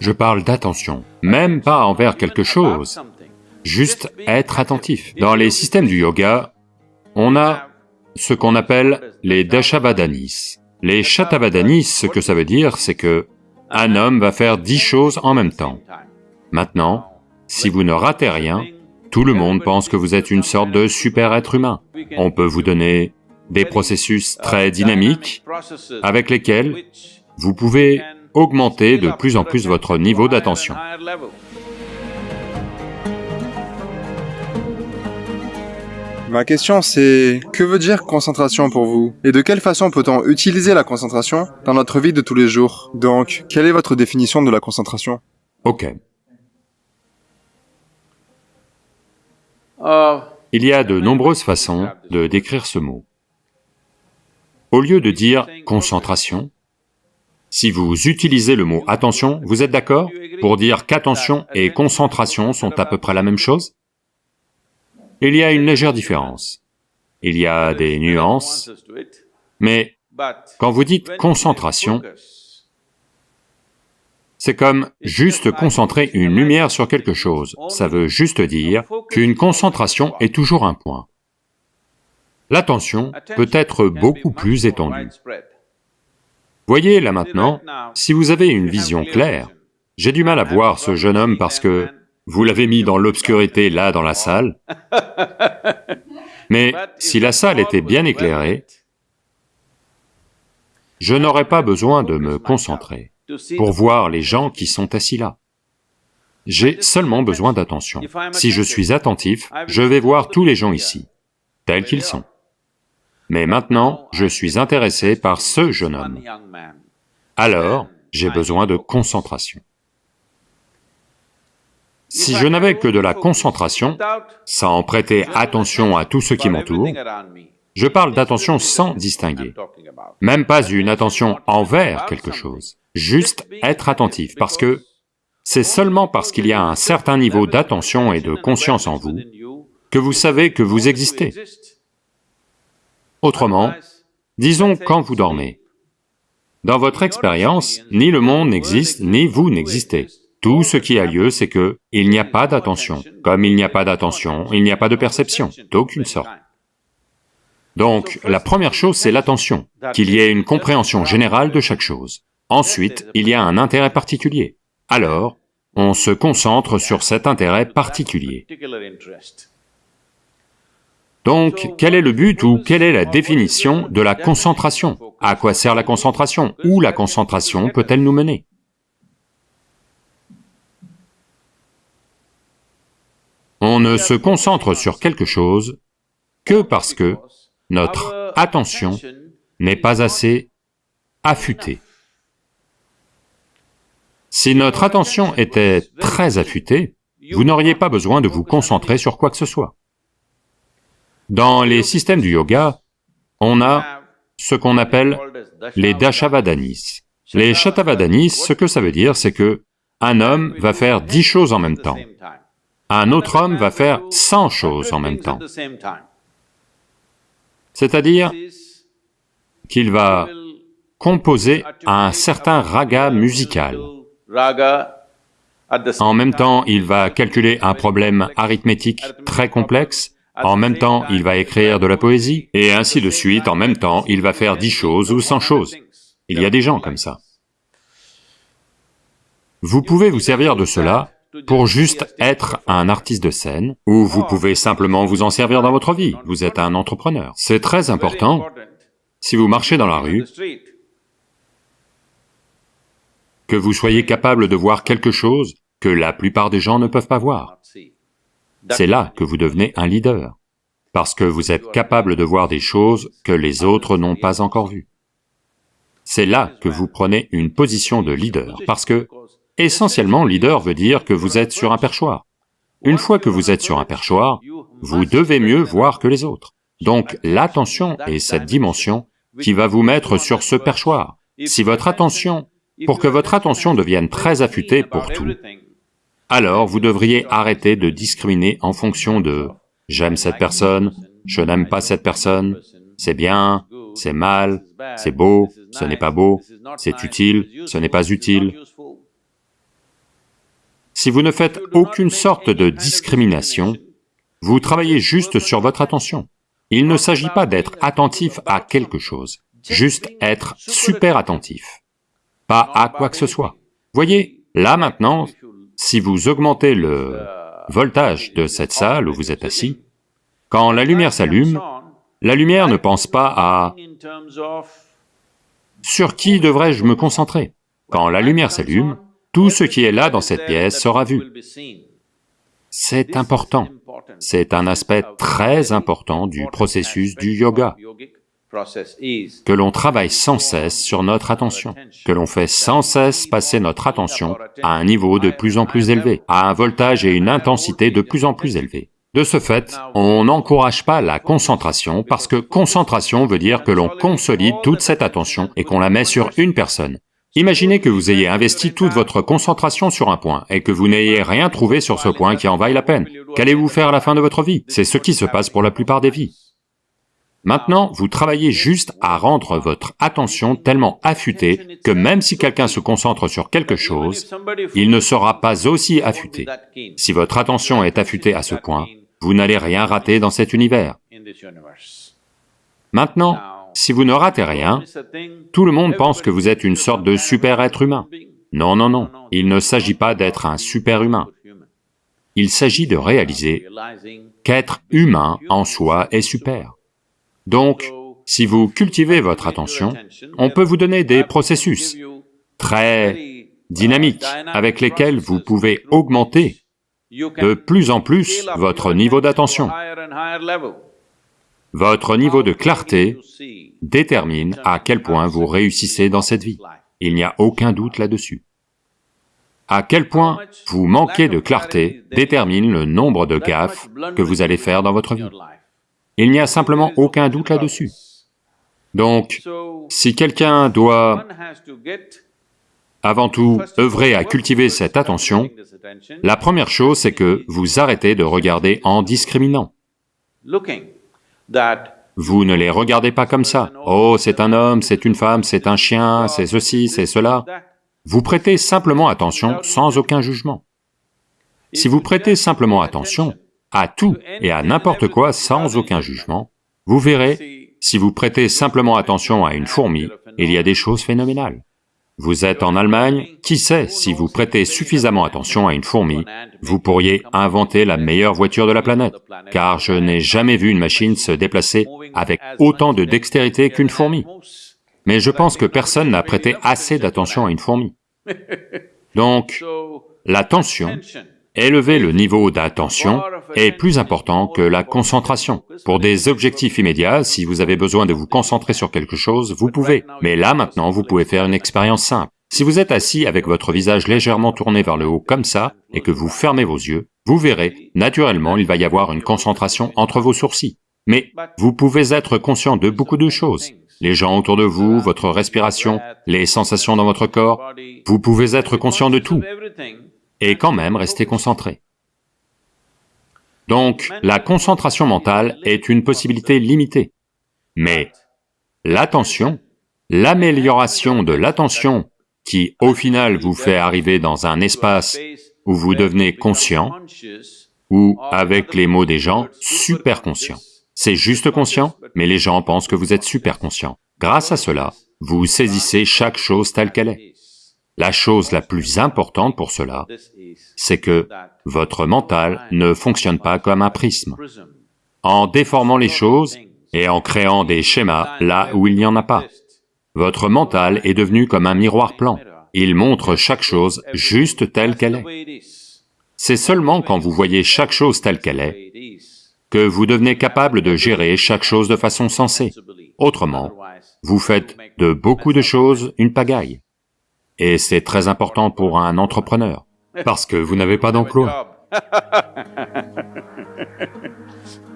Je parle d'attention, même pas envers quelque chose, juste être attentif. Dans les systèmes du yoga, on a ce qu'on appelle les dashavadanis. Les shatavadanis, ce que ça veut dire, c'est que un homme va faire dix choses en même temps. Maintenant, si vous ne ratez rien, tout le monde pense que vous êtes une sorte de super être humain. On peut vous donner des processus très dynamiques avec lesquels vous pouvez augmenter de plus en plus votre niveau d'attention. Ma question c'est, que veut dire concentration pour vous? Et de quelle façon peut-on utiliser la concentration dans notre vie de tous les jours? Donc, quelle est votre définition de la concentration? Ok. Il y a de nombreuses façons de décrire ce mot. Au lieu de dire concentration, si vous utilisez le mot attention, vous êtes d'accord pour dire qu'attention et concentration sont à peu près la même chose? Il y a une légère différence. Il y a des nuances, mais quand vous dites concentration, c'est comme juste concentrer une lumière sur quelque chose, ça veut juste dire qu'une concentration est toujours un point. L'attention peut être beaucoup plus étendue. Voyez là maintenant, si vous avez une vision claire, j'ai du mal à voir ce jeune homme parce que vous l'avez mis dans l'obscurité là dans la salle, mais si la salle était bien éclairée, je n'aurais pas besoin de me concentrer pour voir les gens qui sont assis là. J'ai seulement besoin d'attention. Si je suis attentif, je vais voir tous les gens ici, tels qu'ils sont. Mais maintenant, je suis intéressé par ce jeune homme. Alors, j'ai besoin de concentration. Si je n'avais que de la concentration, sans prêter attention à tout ce qui m'entoure, je parle d'attention sans distinguer, même pas une attention envers quelque chose, juste être attentif, parce que c'est seulement parce qu'il y a un certain niveau d'attention et de conscience en vous que vous savez que vous existez. Autrement, disons quand vous dormez. Dans votre expérience, ni le monde n'existe, ni vous n'existez. Tout ce qui a lieu, c'est que il n'y a pas d'attention. Comme il n'y a pas d'attention, il n'y a pas de perception, d'aucune sorte. Donc, la première chose, c'est l'attention, qu'il y ait une compréhension générale de chaque chose. Ensuite, il y a un intérêt particulier. Alors, on se concentre sur cet intérêt particulier. Donc, quel est le but ou quelle est la définition de la concentration? À quoi sert la concentration? Où la concentration peut-elle nous mener? On ne se concentre sur quelque chose que parce que notre attention n'est pas assez affûtée. Si notre attention était très affûtée, vous n'auriez pas besoin de vous concentrer sur quoi que ce soit. Dans les systèmes du yoga, on a ce qu'on appelle les dashavadanis. Les shatavadanis, ce que ça veut dire, c'est que un homme va faire dix choses en même temps. Un autre homme va faire cent choses en même temps. C'est-à-dire qu'il va composer un certain raga musical. En même temps, il va calculer un problème arithmétique très complexe, en même temps, il va écrire de la poésie, et ainsi de suite, en même temps, il va faire dix choses ou cent choses. Il y a des gens comme ça. Vous pouvez vous servir de cela pour juste être un artiste de scène, ou vous pouvez simplement vous en servir dans votre vie, vous êtes un entrepreneur. C'est très important, si vous marchez dans la rue, que vous soyez capable de voir quelque chose que la plupart des gens ne peuvent pas voir. C'est là que vous devenez un leader, parce que vous êtes capable de voir des choses que les autres n'ont pas encore vues. C'est là que vous prenez une position de leader, parce que, essentiellement, leader veut dire que vous êtes sur un perchoir. Une fois que vous êtes sur un perchoir, vous devez mieux voir que les autres. Donc l'attention est cette dimension qui va vous mettre sur ce perchoir. Si votre attention, pour que votre attention devienne très affûtée pour tout, alors vous devriez arrêter de discriminer en fonction de « j'aime cette personne, je n'aime pas cette personne, c'est bien, c'est mal, c'est beau, ce n'est pas beau, c'est utile, ce n'est pas utile ». Si vous ne faites aucune sorte de discrimination, vous travaillez juste sur votre attention. Il ne s'agit pas d'être attentif à quelque chose, juste être super attentif, pas à quoi que ce soit. Voyez, là maintenant, si vous augmentez le voltage de cette salle où vous êtes assis, quand la lumière s'allume, la lumière ne pense pas à « sur qui devrais-je me concentrer ?» Quand la lumière s'allume, tout ce qui est là dans cette pièce sera vu. C'est important, c'est un aspect très important du processus du yoga, que l'on travaille sans cesse sur notre attention, que l'on fait sans cesse passer notre attention à un niveau de plus en plus élevé, à un voltage et une intensité de plus en plus élevés. De ce fait, on n'encourage pas la concentration parce que concentration veut dire que l'on consolide toute cette attention et qu'on la met sur une personne. Imaginez que vous ayez investi toute votre concentration sur un point et que vous n'ayez rien trouvé sur ce point qui en vaille la peine. Qu'allez-vous faire à la fin de votre vie? C'est ce qui se passe pour la plupart des vies. Maintenant, vous travaillez juste à rendre votre attention tellement affûtée que même si quelqu'un se concentre sur quelque chose, il ne sera pas aussi affûté. Si votre attention est affûtée à ce point, vous n'allez rien rater dans cet univers. Maintenant, si vous ne ratez rien, tout le monde pense que vous êtes une sorte de super-être humain. Non, non, non, il ne s'agit pas d'être un super-humain. Il s'agit de réaliser qu'être humain en soi est super. Donc, si vous cultivez votre attention, on peut vous donner des processus très dynamiques avec lesquels vous pouvez augmenter de plus en plus votre niveau d'attention. Votre niveau de clarté détermine à quel point vous réussissez dans cette vie. Il n'y a aucun doute là-dessus. À quel point vous manquez de clarté détermine le nombre de gaffes que vous allez faire dans votre vie. Il n'y a simplement aucun doute là-dessus. Donc, si quelqu'un doit, avant tout, œuvrer à cultiver cette attention, la première chose, c'est que vous arrêtez de regarder en discriminant. Vous ne les regardez pas comme ça. Oh, c'est un homme, c'est une femme, c'est un chien, c'est ceci, c'est cela. Vous prêtez simplement attention sans aucun jugement. Si vous prêtez simplement attention à tout et à n'importe quoi sans aucun jugement, vous verrez, si vous prêtez simplement attention à une fourmi, il y a des choses phénoménales. Vous êtes en Allemagne, qui sait, si vous prêtez suffisamment attention à une fourmi, vous pourriez inventer la meilleure voiture de la planète, car je n'ai jamais vu une machine se déplacer avec autant de dextérité qu'une fourmi. Mais je pense que personne n'a prêté assez d'attention à une fourmi. Donc, l'attention, élever le niveau d'attention est plus important que la concentration. Pour des objectifs immédiats, si vous avez besoin de vous concentrer sur quelque chose, vous pouvez. Mais là, maintenant, vous pouvez faire une expérience simple. Si vous êtes assis avec votre visage légèrement tourné vers le haut comme ça, et que vous fermez vos yeux, vous verrez, naturellement, il va y avoir une concentration entre vos sourcils. Mais vous pouvez être conscient de beaucoup de choses. Les gens autour de vous, votre respiration, les sensations dans votre corps, vous pouvez être conscient de tout, et quand même rester concentré. Donc, la concentration mentale est une possibilité limitée. Mais l'attention, l'amélioration de l'attention qui, au final, vous fait arriver dans un espace où vous devenez conscient, ou, avec les mots des gens, super conscient. C'est juste conscient, mais les gens pensent que vous êtes super conscient. Grâce à cela, vous saisissez chaque chose telle qu'elle est. La chose la plus importante pour cela, c'est que votre mental ne fonctionne pas comme un prisme. En déformant les choses et en créant des schémas là où il n'y en a pas, votre mental est devenu comme un miroir plan. Il montre chaque chose juste telle qu'elle est. C'est seulement quand vous voyez chaque chose telle qu'elle est que vous devenez capable de gérer chaque chose de façon sensée. Autrement, vous faites de beaucoup de choses une pagaille. Et c'est très important pour un entrepreneur, parce que vous n'avez pas d'emploi.